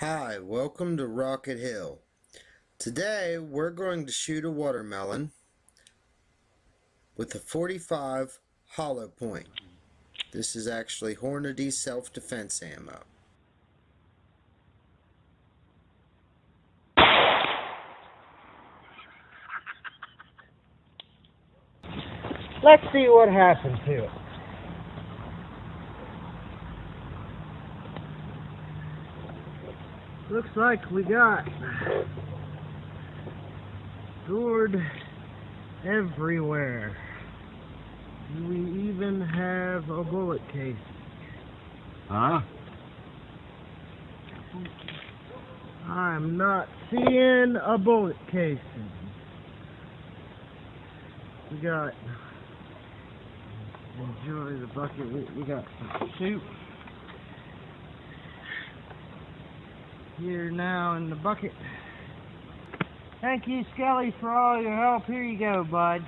Hi, welcome to Rocket Hill. Today we're going to shoot a watermelon with a 45 hollow point. This is actually Hornady self-defense ammo. Let's see what happens to it. Looks like we got stored everywhere. Do we even have a bullet case? Huh? I'm not seeing a bullet casing. We got enjoy the bucket. We, we got some soup here now in the bucket. Thank you, Skelly, for all your help. Here you go, bud.